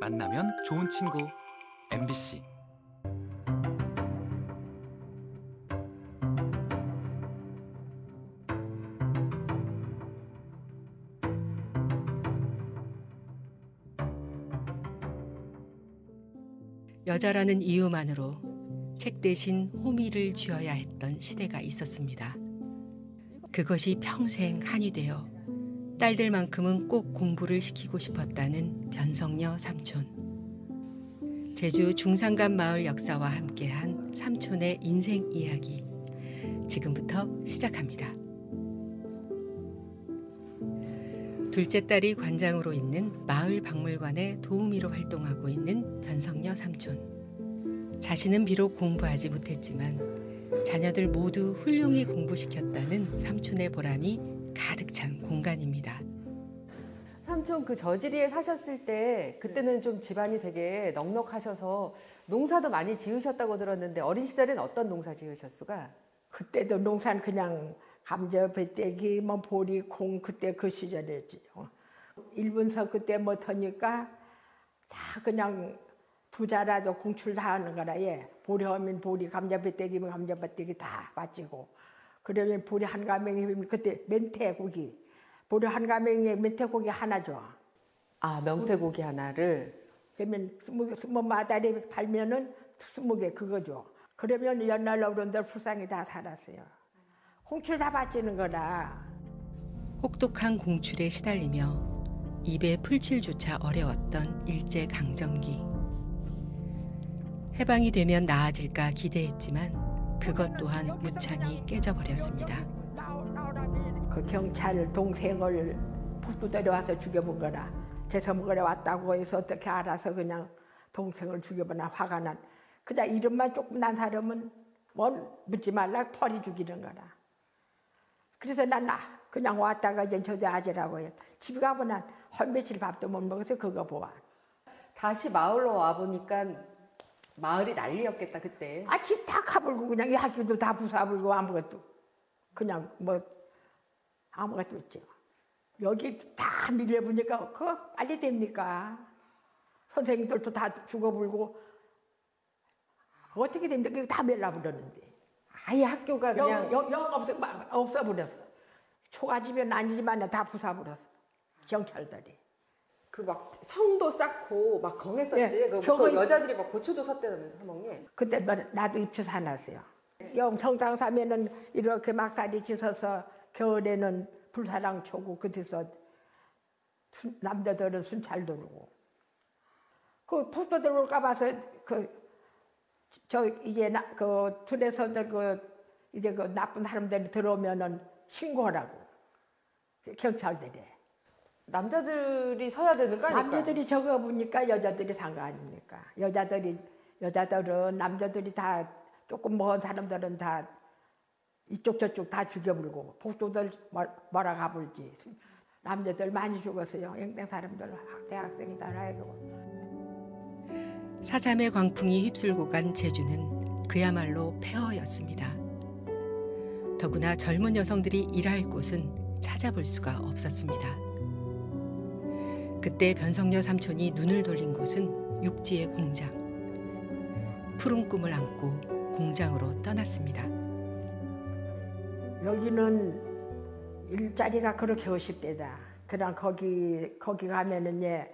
만나면 좋은 친구 MBC 여자라는 이유만으로 책 대신 호미를 쥐어야 했던 시대가 있었습니다. 그것이 평생 한이 되어 딸들만큼은 꼭 공부를 시키고 싶었다는 변성녀 삼촌. 제주 중산간 마을 역사와 함께한 삼촌의 인생 이야기. 지금부터 시작합니다. 둘째 딸이 관장으로 있는 마을 박물관의 도우미로 활동하고 있는 변성녀 삼촌. 자신은 비록 공부하지 못했지만 자녀들 모두 훌륭히 공부시켰다는 삼촌의 보람이 가득 찬 공간입니다. 삼촌 그 저지리에 사셨을 때 그때는 좀 집안이 되게 넉넉하셔서 농사도 많이 지으셨다고 들었는데 어린 시절엔 어떤 농사 지으셨수가? 그때도 농사는 그냥 감자, 배때기, 뭐 보리, 콩 그때 그 시절이었지. 어. 일본서 그때 못 하니까 다 그냥 부자라도 공출 다 하는 거라 예. 보리 하면 보리, 감자, 배때기면 감자, 배때기 다 바치고 그러면 보리 한 가맹이면 그때 멘태고기 보리 한 가맹에 멘태고기 하나 줘. 아 명태고기 하나를 그러면 스무, 스무 마다리 팔면은 스무 개 그거 줘. 그러면 연날 어른들 불쌍히 다 살았어요. 공출 다 바치는 거라. 혹독한 공출에 시달리며 입에 풀칠조차 어려웠던 일제 강점기. 해방이 되면 나아질까 기대했지만 그것 또한 무참히 깨져버렸습니다. 그 경찰 동생을 북부대로 와서 죽여본 거라. 제서먹으러 왔다고 해서 어떻게 알아서 그냥 동생을 죽여보나 화가 난. 그냥 이름만 조금 난 사람은 뭘 묻지 말라 펄이 죽이는 거라. 그래서 난 나 그냥 왔다가 이제 저대 아재라고 해. 집에 가보면 한 며칠 밥도 못 먹어서 그거 보아. 다시 마을로 와 보니까 마을이 난리였겠다 그때. 아, 집 다 가불고 그냥 이 학교도 다 부숴불고 아무것도. 그냥 뭐 아무것도 없죠. 여기 다 밀려보니까 그거 빨리 됩니까? 선생님들도 다 죽어불고 어떻게 됩니까? 그거 다 멸라버렸는데. 아예 학교가 그냥 영, 영, 영 없어, 막 없어버렸어. 초가집은 아니지만 다 부숴버렸어. 경찰들이. 그 막 성도 쌓고 막 경했었지. 예, 그, 그 이- 여자들이 막 고초도 섰대면서 사먹니. 그때 뭐 나도 입혀서 하나어요. 영성당 사면은 이렇게 막살이 찢어서 겨울에는 불사랑 초고 그때서 순- 남자들은 순찰 들고. 그 폭도 들어올까 봐서 그 저 이제 나, 그 틀에서들 그 이제 그 나쁜 사람들이 들어오면은 신고하라고. 경찰들이 남자들이 서야 되는 거 아닐까? 남자들이 적어 보니까 여자들이 산 거 아닙니까? 여자들이 여자들은 남자들이 다 조금 먼 사람들은 다 이쪽 저쪽 다 죽여불고 복도들 뭐라 가불지 남자들 많이 죽었어요. 영땡 사람들 대학생이다 해고 사삼의 광풍이 휩쓸고 간 제주는 그야말로 폐허였습니다. 더구나 젊은 여성들이 일할 곳은 찾아볼 수가 없었습니다. 그때 변성녀 삼촌이 눈을 돌린 곳은 육지의 공장. 푸른 꿈을 안고 공장으로 떠났습니다. 여기는 일자리가 그렇게 어십대다. 그냥 거기 거기 가면은 예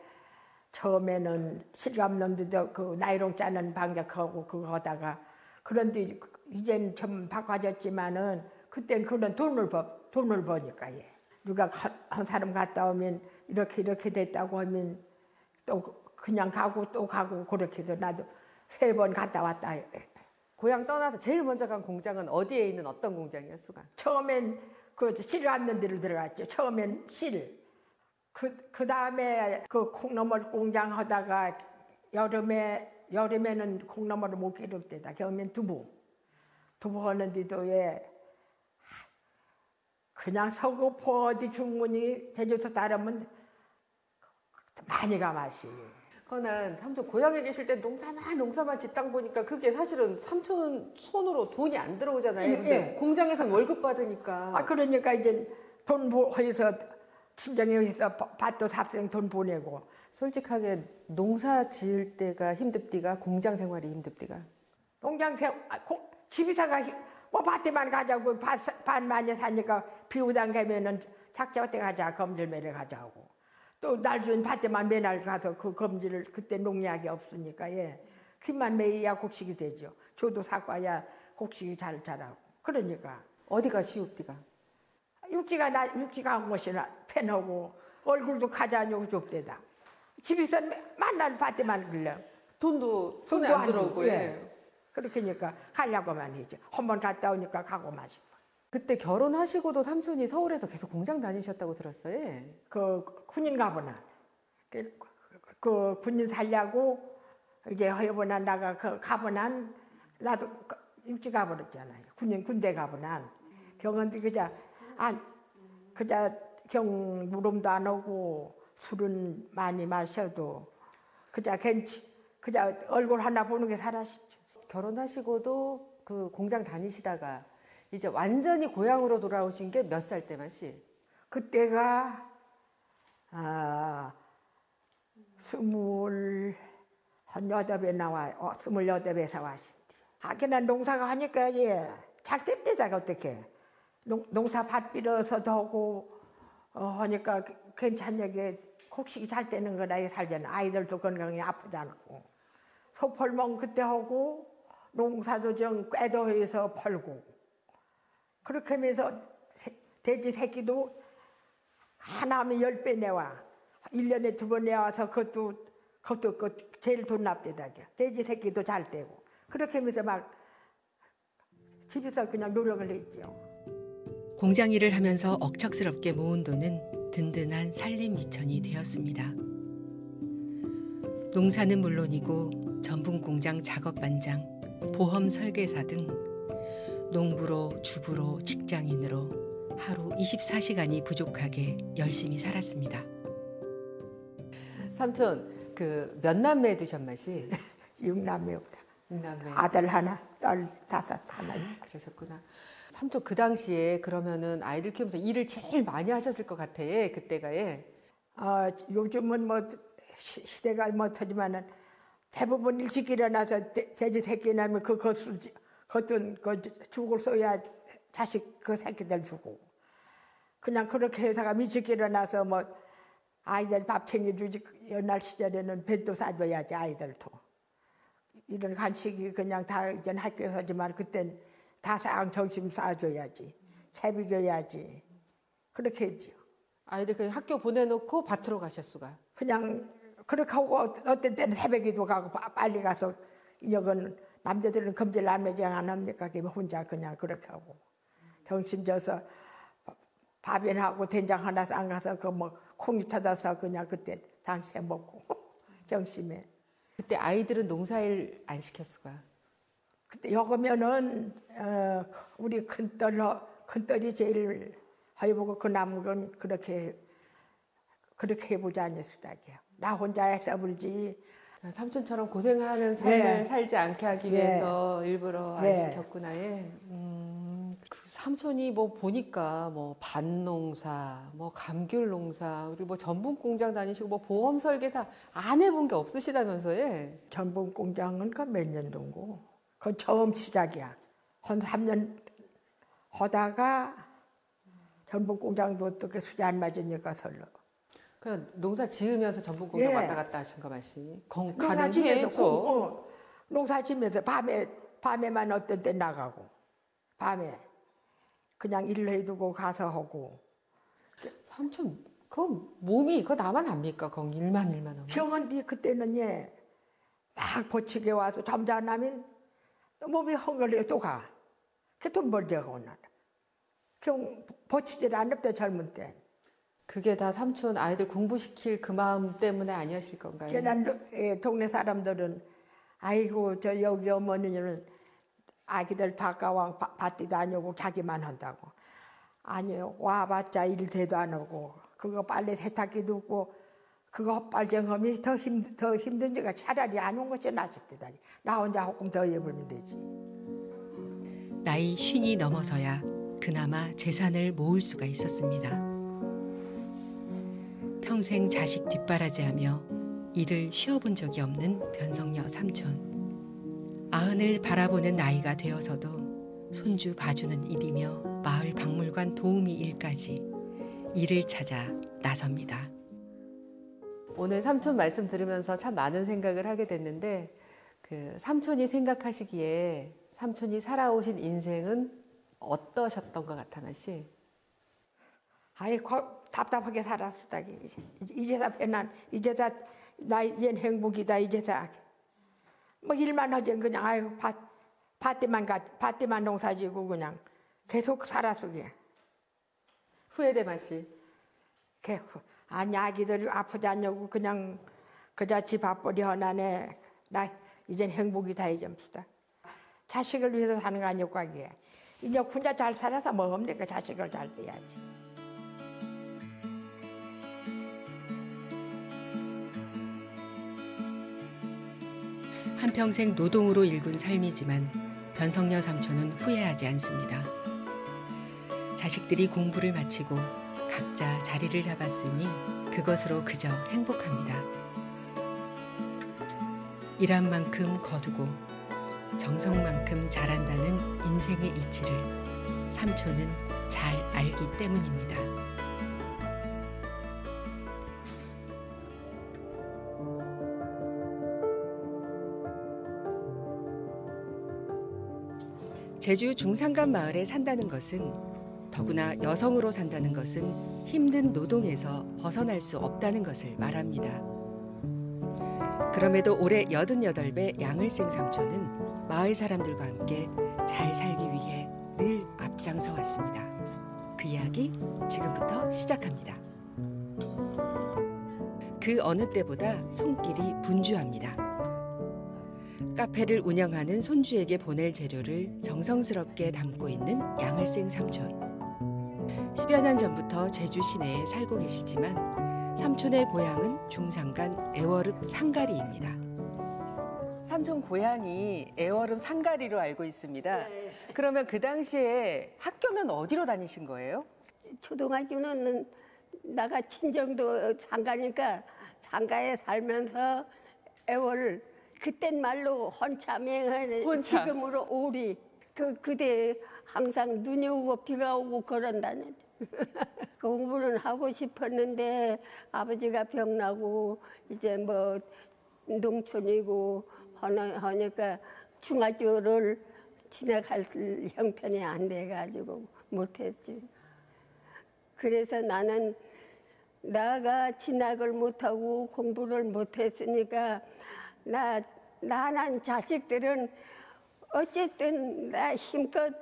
처음에는 실감놈들도 그 나이롱 짜는 방작하고 그거 하다가 그런데 이제는 좀 바꿔졌지만은 그땐 그런 돈을 버 돈을 버니까 예. 누가 가- 한 사람 갔다 오면 이렇게 이렇게 됐다고 하면 또 그냥 가고 또 가고 그렇게 해서 나도 세 번 갔다 왔다. 예. 고향 떠나서 제일 먼저 간 공장은 어디에 있는 어떤 공장이었수가? 처음엔 그 실안는 데를 들어갔죠. 처음엔 실. 그, 그 다음에 그 콩나물 공장 하다가 여름에, 여름에는 콩나물을 못 기를 때다. 겨우면 두부. 두부 하는데도 예. 그냥 서구포 어디 중문이 제주도 따르면 많이 가 맛이. 그거는 삼촌 고향에 계실 때 농사만 농사만 짓다 보니까 그게 사실은 삼촌 손으로 돈이 안 들어오잖아요. 예, 근데 예. 공장에서 월급 받으니까 아 그러니까 이제 돈 보- 해서 친정에 해서 바- 밭도 삽생 돈 보내고 솔직하게 농사 지을 때가 힘듭디가 공장 생활이 힘듭디가 농장 세 아, 히- 뭐 밭에만 가자고 밭, 밭 많이 사니까 비우당 가면은 작자 때 가자 검질 매러 가자고 또 날준 밭에만 매날 가서 그 검질을 그때 농약이 없으니까 예. 퀴만 매야 곡식이 되죠. 조도 사과야 곡식이 잘 자라고. 그러니까. 어디가 쉬웁디가? 육지가 나 육지가 한 곳이나 패하고 얼굴도 가자냐고 좁대다. 집에서 만날 밭에만 걸려 돈도 손에 돈도 안 들어오고 예. 예. 그렇게니까 가려고만 하지 한번 갔다 오니까 가고만 싶어 그때 결혼하시고도 삼촌이 서울에서 계속 공장 다니셨다고 들었어요. 예. 그 군인 가보나 그, 그 군인 살려고 이제 허여보나 나가 그 가보난 나도 그 육지 가버렸잖아요 군인 군대 가보난 경원도 그자 안 그자 경 무름도 안 오고 술은 많이 마셔도 그자 괜치 그자 얼굴 하나 보는 게 사라지죠 결혼하시고도 그 공장 다니시다가 이제 완전히 고향으로 돌아오신 게 몇 살 때만시? 그때가 아 스물 한 여덟에 나와 어, 스물 여덟에서 왔신디. 하기나 농사가 하니까 예잘 땜대다가 어떻게. 농, 농사 밭 빌어서도 하고 어, 하니까 괜찮냐게 곡식이 잘 되는 이 살잖아 아이들도 건강히 아프지 않고. 소펄멍 그때 하고 농사도 좀 꿰도 해서 팔고 그렇게 하면서 새- 돼지 새끼도 하나 하면 열 배 내와. 일년에 두 번 내와서 그것도, 그것도 그 제일 돈 납대다죠. 돼지 새끼도 잘 떼고. 그렇게 하면서 막 집에서 그냥 노력을 했죠. 공장 일을 하면서 억척스럽게 모은 돈은 든든한 살림 미천이 되었습니다. 농사는 물론이고 전분 공장 작업 반장, 보험 설계사 등 농부로 주부로 직장인으로 하루 24시간이 부족하게 열심히 살았습니다. 삼촌 그 몇 남매 두셨마시? 육남매보다. 육남매. 아들 하나, 딸 다섯 하나. 그러셨구나. 삼촌 그 당시에 그러면은 아이들 키우면서 일을 제일 많이 하셨을 것 같아. 그때가 예. 어, 요즘은 뭐 시- 시대가 뭐 터지만은 대부분 일찍 일어나서 돼- 돼지 새끼 나면 그 것을 겉은 그 죽을 써야 자식 그 새끼들 주고 그냥 그렇게 해서가 일찍 일어나서 뭐 아이들 밥 챙겨주지 옛날 시절에는 배도 싸줘야지 아이들도 이런 간식이 그냥 다 이제 학교에서 하지만 그땐 다상 점심 싸줘야지 채비 줘야지 그렇게 했죠. 아이들 그냥 학교 보내놓고 밭으로 가셨수가. 그냥 그렇게 하고 어떤 때는 새벽에도 가고 빠- 빨리 가서 여건 남자들은 금질 안매장 안 합니까? 그냥 혼자 그냥 그렇게 하고 점심 져서 밥이하고 된장 하나 쌍가서 그 뭐 콩이 터져서 그냥 그때 당시에 먹고 점심에 그때 아이들은 농사일 안 시켰수가. 그때 여거면은 어, 우리 큰딸 큰딸이 제일 해보고 그 남은 건 그렇게 그렇게 해보자 않았다게요. 나 혼자 해서 불지 삼촌처럼 고생하는 삶을 네. 살지 않게 하기 네. 위해서 일부러 안 네. 시켰구나. 예. 음, 그 삼촌이 뭐 보니까 뭐 밭농사, 뭐 감귤 농사, 그리고 뭐 전분 공장 다니시고 뭐 보험 설계사 안 해본 게 없으시다면서 예. 전분 공장은 그몇 년도고 그 처음 시작이야. 한 3년 하다가 전분 공장도 어떻게 수지 안 맞으니까 설로. 그냥 농사 지으면서 전분 공장 예. 왔다 갔다 하신 거 맛이. 건 농사 가는 지면서 해죠. 어, 농사 지면서 밤에 밤에만 어떤 때 나가고 밤에 그냥 일을 해두고 가서 하고 삼촌 그 몸이 그거 나만 압니까? 건 일만 일만 하면. 병원디 그때는 예막 버치게 와서 잠자나면 또 몸이 헝걸려 또 가. 그돈 벌자고 오늘. 경 버치질 않았대 젊은 때. 그게 다 삼촌 아이들 공부시킬 그 마음 때문에 아니었을 건가요? 지난 예, 동네 사람들은 아이고 저 여기 어머니는 아기들 바가왕 밭도 다니고 자기만 한다고 아니요 와봤자 일 대도 안 하고 그거 빨래 세탁기도 없고 그거 헛발쟁하면 더, 힘, 더 힘든 지가 차라리 안 온 것이 때다니 나 혼자 조금 더 해보면 되지 나이 쉰이 넘어서야 그나마 재산을 모을 수가 있었습니다. 평생 자식 뒷바라지하며 일을 쉬어본 적이 없는 변성녀 삼촌. 아흔을 바라보는 나이가 되어서도 손주 봐주는 일이며 마을 박물관 도우미 일까지 일을 찾아 나섭니다. 오늘 삼촌 말씀 들으면서 참 많은 생각을 하게 됐는데 그 삼촌이 생각하시기에 삼촌이 살아오신 인생은 어떠셨던 것 같아 마씨? 아이 거, 답답하게 살았다 이제. 이제다 배난 이제다 나 이젠 행복이다 이제다. 뭐 일만 하지 그냥 아유 밭 밭에만 가 밭에만 농사지고 그냥 계속 살았어 그게 후회돼 마씨. 개 아니 아기들 아프지 않냐고 그냥 그자 집 앞벌이 하나네. 나 이젠 행복이다 이점수다. 자식을 위해서 사는 거 아니었고 하기에 이제 혼자 잘 살아서 뭐 없네 그 자식을 잘 떼야지 한평생 노동으로 일군 삶이지만 변성녀 삼촌은 후회하지 않습니다. 자식들이 공부를 마치고 각자 자리를 잡았으니 그것으로 그저 행복합니다. 일한 만큼 거두고 정성만큼 잘한다는 인생의 이치를 삼촌은 잘 알기 때문입니다. 제주 중산간 마을에 산다는 것은 더구나 여성으로 산다는 것은 힘든 노동에서 벗어날 수 없다는 것을 말합니다. 그럼에도 올해 88배 양을생 삼촌은 마을 사람들과 함께 잘 살기 위해 늘 앞장서 왔습니다. 그 이야기 지금부터 시작합니다. 그 어느 때보다 손길이 분주합니다. 카페를 운영하는 손주에게 보낼 재료를 정성스럽게 담고 있는 양을생 삼촌. 10여 년 전부터 제주 시내에 살고 계시지만 삼촌의 고향은 중산간 애월읍 상가리입니다. 삼촌 고향이 애월읍 상가리로 알고 있습니다. 그러면 그 당시에 학교는 어디로 다니신 거예요? 초등학교는 나가 친정도 상가니까 상가에 살면서 애월 그땐 말로 헌참행을 헌참. 지금으로 오리 그 그때 항상 눈이 오고 비가 오고 그런다는 공부는 하고 싶었는데 아버지가 병나고 이제 뭐 농촌이고 하니까 중학교를 진학할 형편이 안 돼가지고 못했지. 그래서 나는 나가 진학을 못하고 공부를 못했으니까 나 나난 자식들은 어쨌든 나 힘껏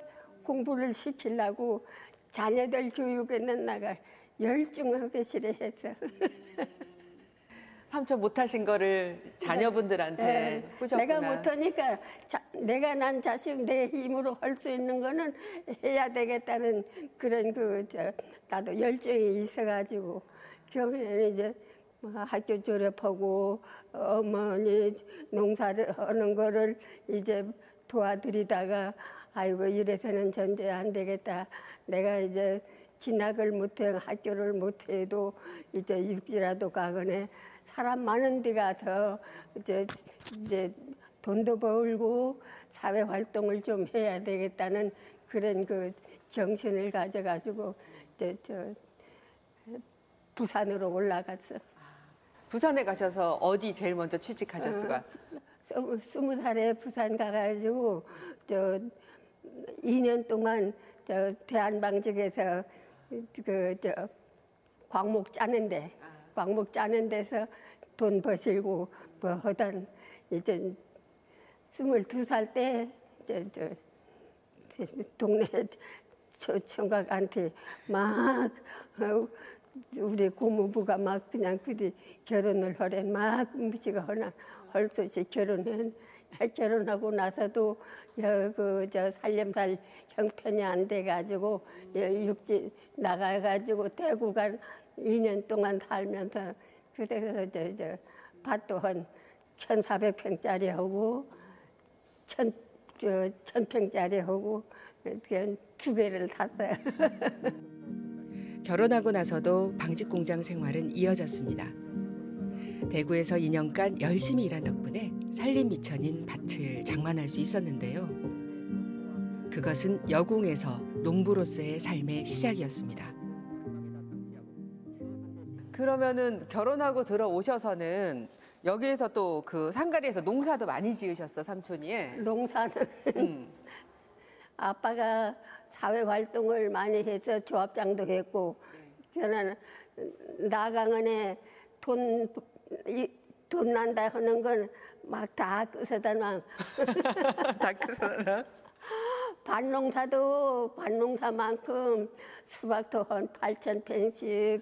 공부를 시키려고 자녀들 교육에는 나가 열중하게 실했어. 삼촌 못하신 거를 자녀분들한테 네, 꾸셨구나. 내가 못하니까 자- 내가 난 자식 내 힘으로 할 수 있는 거는 해야 되겠다는 그런 그 저 나도 열정이 있어가지고 경에 이제 뭐 학교 졸업하고 어머니 농사를 하는 거를 이제 도와드리다가 아이고 이래서는 전제 안 되겠다. 내가 이제 진학을 못해 학교를 못해도 이제 육지라도 가거네 사람 많은 데 가서 이제 이제 돈도 벌고 사회 활동을 좀 해야 되겠다는 그런 그 정신을 가져가지고 이제 저 부산으로 올라갔어. 부산에 가셔서 어디 제일 먼저 취직하셨어요? 어, 스무- 살에 부산 가가지고 저 2년 동안 저 대한방직에서 그저 광목 짜는데 광목 짜는 데서 돈 버시고 뭐 하던 이제 스물두 살때저저 동네 초- 총각한테 막 어, 우리 고모부가 막 그냥 그리 결혼을 하래 막 무시가 헐수 없이 결혼해 결혼하고 나서도 그저 살림살 형편이 안 돼가지고 여- 육지 나가가지고 대구가 2년 동안 살면서 그래서 저, 저 밭도 한 1,400평짜리 하고 천, 저, 천평짜리 하고 그냥 두 개를 탔어요. 결혼하고 나서도 방직 공장 생활은 이어졌습니다. 대구에서 2년간 열심히 일한 덕분에 살림 미천인 밭을 장만할 수 있었는데요. 그것은 여공에서 농부로서의 삶의 시작이었습니다. 그러면은 결혼하고 들어오셔서는 여기에서 또 그 상가리에서 농사도 많이 지으셨어 삼촌이. 농사는 음. 아빠가 사회 활동을 많이 해서 조합장도 했고 저는 나강원에 돈, 이- 돈 난다 하는 건 막다 끄서다 막 다크서나. 밭농사도 밭농사만큼 수박도 한 8천 펜씩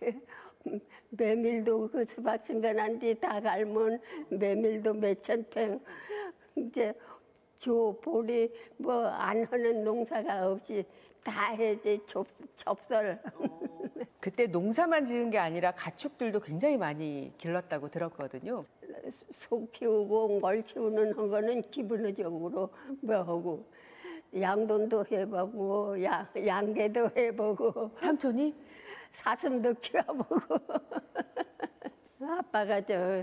메밀도 그 수박 심겨난 뒤 다 갈면 메밀도 몇천 펜 이제 조 보리 뭐 안 하는 농사가 없이 다 해지 접, 접설. 그때 농사만 지은 게 아니라 가축들도 굉장히 많이 길렀다고 들었거든요. 소 키우고 뭘 키우는 한 거는 기본적으로 뭐 하고 양돈도 해보고 양, 양계도 해보고. 삼촌이? 사슴도 키워보고. 아빠가 저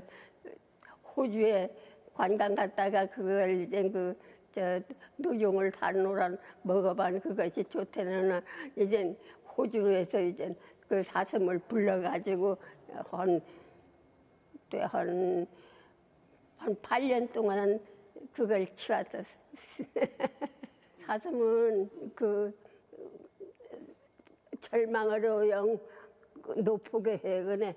호주에 관광 갔다가 그걸 이제 그 저 노용을 사노란 먹어본 그것이 좋다는 이제 호주에서 이제 그 사슴을 불러가지고 한한 한 8년 동안 그걸 키웠었어. 사슴은 그 절망으로 영 높게 해그네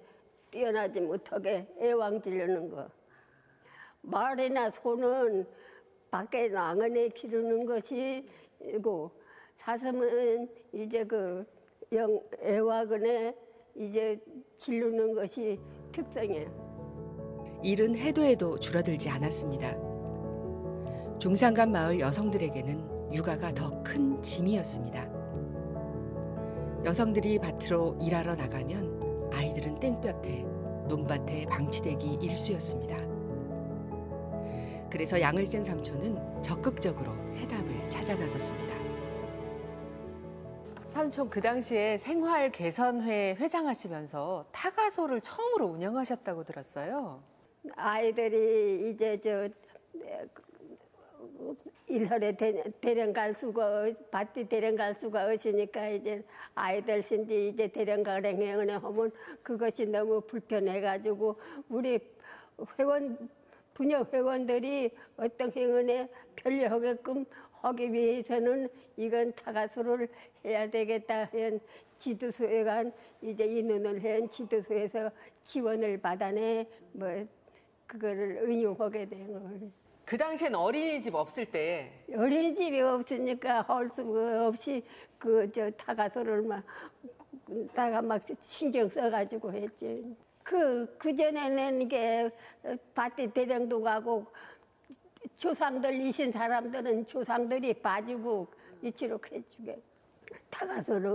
뛰어나지 못하게 애왕지르는 거. 말이나 소는 밖에 나가에 기르는 것이고 사슴은 이제 그 영 애와근에 이제 지르는 것이 특성이에요. 일은 해도 해도 줄어들지 않았습니다. 중산간 마을 여성들에게는 육아가 더 큰 짐이었습니다. 여성들이 밭으로 일하러 나가면 아이들은 땡볕에 논밭에 방치되기 일쑤였습니다. 그래서 양을 센 삼촌은 적극적으로 해답을 찾아 나섰습니다. 삼촌 그 당시에 생활 개선회 회장하시면서 타가소를 처음으로 운영하셨다고 들었어요. 아이들이 이제 저 일월에 대- 대령 갈 수가 밭이 대령 갈 수가 없으니까 이제 아이들 신디 이제 대령 가랭에 하면 그것이 너무 불편해가지고 우리 회원 분야 회원들이 어떤 행운에 편리하게끔 하기 위해서는 이건 타가수를 해야 되겠다 한 지도소에 간 이제 인원을 한 지도소에서 지원을 받아내 뭐 그거를 응용하게 된 거예요. 그 당시엔 어린이집 없을 때 어린이집이 없으니까 할 수가 없이 그 저 타가소를 막 다가 막 신경 써가지고 했지. 그 그전에는 이게 밭에 대령도 가고 조상들 이신 사람들은 조상들이 봐주고 이치로 해주게.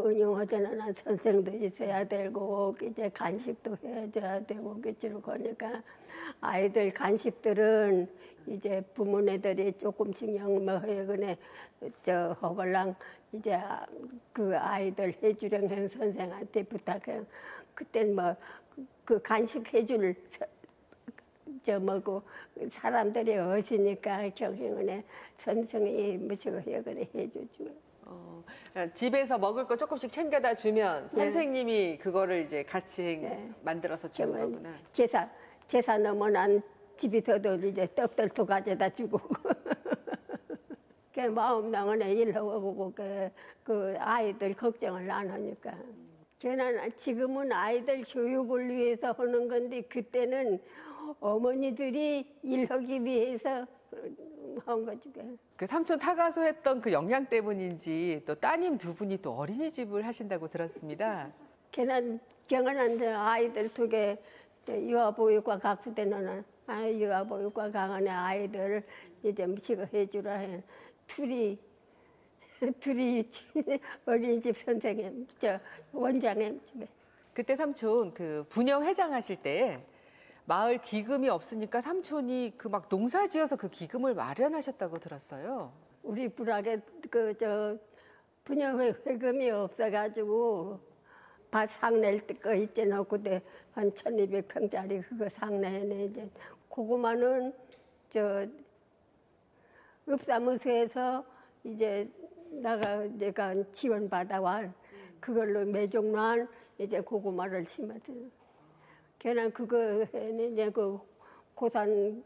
운영하자는 한 선생도 있어야 되고 이제 간식도 해줘야 되고 그치로 그러니까. 아이들 간식들은 이제 부모네들이 조금씩 영뭐하거네 저 허걸랑 이제 그 아이들 해주령 한 선생한테 부탁해. 그땐 뭐 그 간식 해줄 서- 저 뭐고 사람들이 없으니까 경행은에 선생이 무시고 해거네 해주죠. 어, 그냥 집에서 먹을 거 조금씩 챙겨다 주면 네. 선생님이 그거를 이제 같이 네. 만들어서 주는 거구나. 제사 제사 넘어난 집에서도 이제 떡들도 가져다 주고 그 마음 나가네 일하고 그, 그 아이들 걱정을 안 하니까 걔는 지금은 아이들 교육을 위해서 하는 건데 그때는 어머니들이 일하기 위해서 한 거지. 그. 그 삼촌 타가소 했던 그 영향 때문인지 또 따님 두 분이 또 어린이집을 하신다고 들었습니다. 걔는 경연한 아이들 두개 유아보육과 각수되는 아, 유아보육과 강한의 아이들 이제 무식을 해주라 해. 둘이 둘이 어린이집 선생님 저 원장님 집에 그때 삼촌 그 분영 회장 하실 때 마을 기금이 없으니까 삼촌이 그 막 농사 지어서 그 기금을 마련하셨다고 들었어요. 우리 부락에 그 저 분녀회 회금이 없어가지고 밭 상낼 거 있잖아. 그때 한 1200평짜리 그거 상내네 이제 고구마는 저 읍사무소에서 이제 나가 내가 지원 받아와. 그걸로 매종란 이제 고구마를 심었죠. 걔는 그거에는 이제 그 고산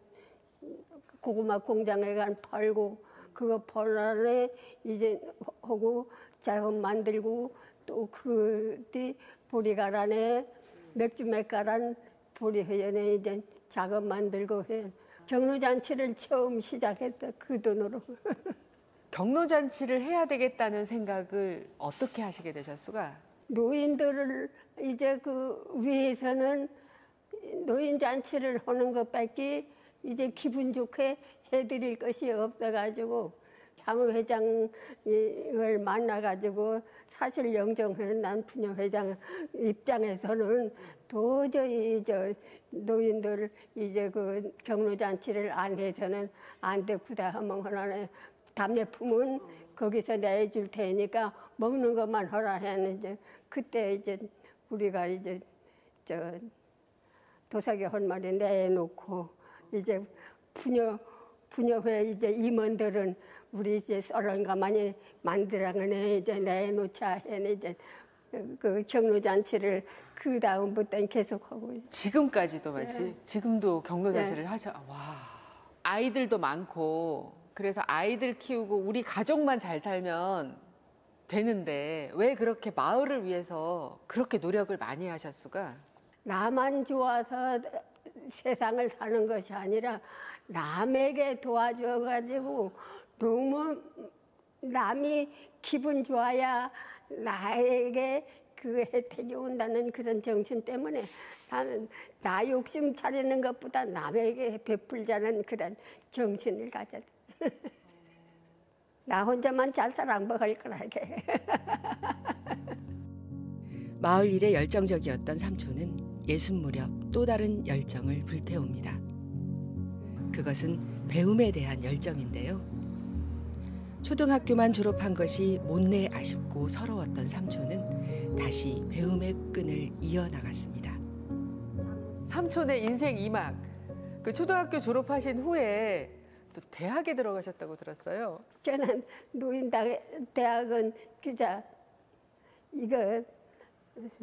고구마 공장에 간 팔고 그거 벌안에 이제 하고 자원 만들고 또 그뒤 보리가란에 맥주 맥가란 보리회연에 이제 작업 만들고 해. 경로잔치를 처음 시작했다 그 돈으로 경로잔치를 해야 되겠다는 생각을 어떻게 하시게 되셨수가? 노인들을 이제 그 위에서는 노인 잔치를 하는 것밖에 이제 기분 좋게 해드릴 것이 없어가지고 향후 회장을 만나가지고 사실 영정하는 난 부녀 회장 입장에서는 도저히 저 노인들 이제 그 경로 잔치를 안 해서는 안 되구다 하면 하나는 답례품은 거기서 내줄 테니까 먹는 것만 하라 했는데 그때 이제 우리가 이제 저 도사기 한 마리 내놓고 이제 부녀 부녀회 이제 임원들은 우리 이제 썰은가 많이 만들어가네 이제 내놓자 해는 이제 그 경로 잔치를 그 다음부터는 계속하고. 지금까지도 마치 지금도 경로 잔치를 하셔. 와 아이들도 많고 그래서 아이들 키우고 우리 가족만 잘 살면 되는데 왜 그렇게 마을을 위해서 그렇게 노력을 많이 하셨수가? 나만 좋아서 세상을 사는 것이 아니라 남에게 도와줘가지고 너무 남이 기분 좋아야 나에게 그 혜택이 온다는 그런 정신 때문에 나는 나 욕심 차리는 것보다 남에게 베풀자는 그런 정신을 가졌다. 나 혼자만 잘 살아 먹을 거라게. 마을 일에 열정적이었던 삼촌은 예순 무렵 또 다른 열정을 불태웁니다. 그것은 배움에 대한 열정인데요. 초등학교만 졸업한 것이 못내 아쉽고 서러웠던 삼촌은 다시 배움의 끈을 이어나갔습니다. 삼촌의 인생 이막그 초등학교 졸업하신 후에 또 대학에 들어가셨다고 들었어요. 저는 노인 대학은 그자 이거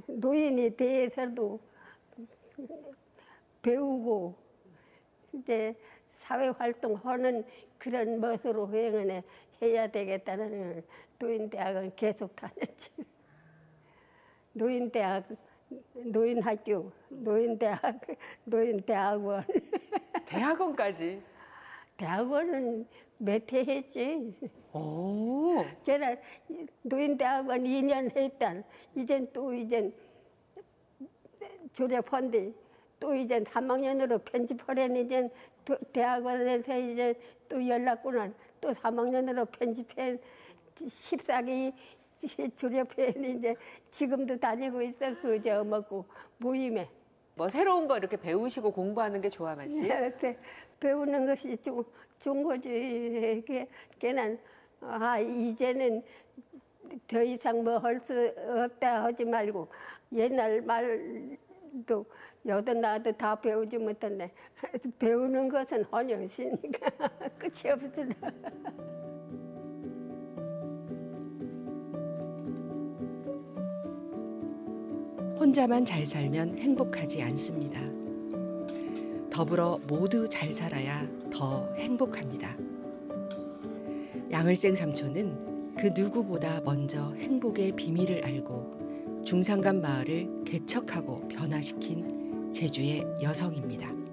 노인에 대해서도 배우고 이제 사회 활동하는 그런 멋으로 회원에 해야 되겠다는 노인 대학은 계속 다녔지. 노인 대학, 노인 학교, 노인 대학, 노인 대학원. 대학원까지. 대학원은 몇 해 했지. 오. 걔는 노인대학원 2년 했단. 이젠 또 이젠 졸업한데 또 이제 3학년으로 편집하려니 도- 대학원에서 이제 또 연락구나 또 3학년으로 편집해 14기 졸업해 이제 지금도 다니고 있어 그저 먹고 모임에 뭐 새로운 거 이렇게 배우시고 공부하는 게 좋아 마시. 배, 배우는 것이 거지. 걔, 걔는 아 이제는 더 이상 뭐 할 수 없다 하지 말고 옛날 말도 여든 나도 다 배우지 못했네. 배우는 것은 헌혈이니까 끝이 없어. 혼자만 잘 살면 행복하지 않습니다. 더불어 모두 잘 살아야 더 행복합니다. 양을생 삼촌은 그 누구보다 먼저 행복의 비밀을 알고 중산간 마을을 개척하고 변화시킨 제주의 여성입니다.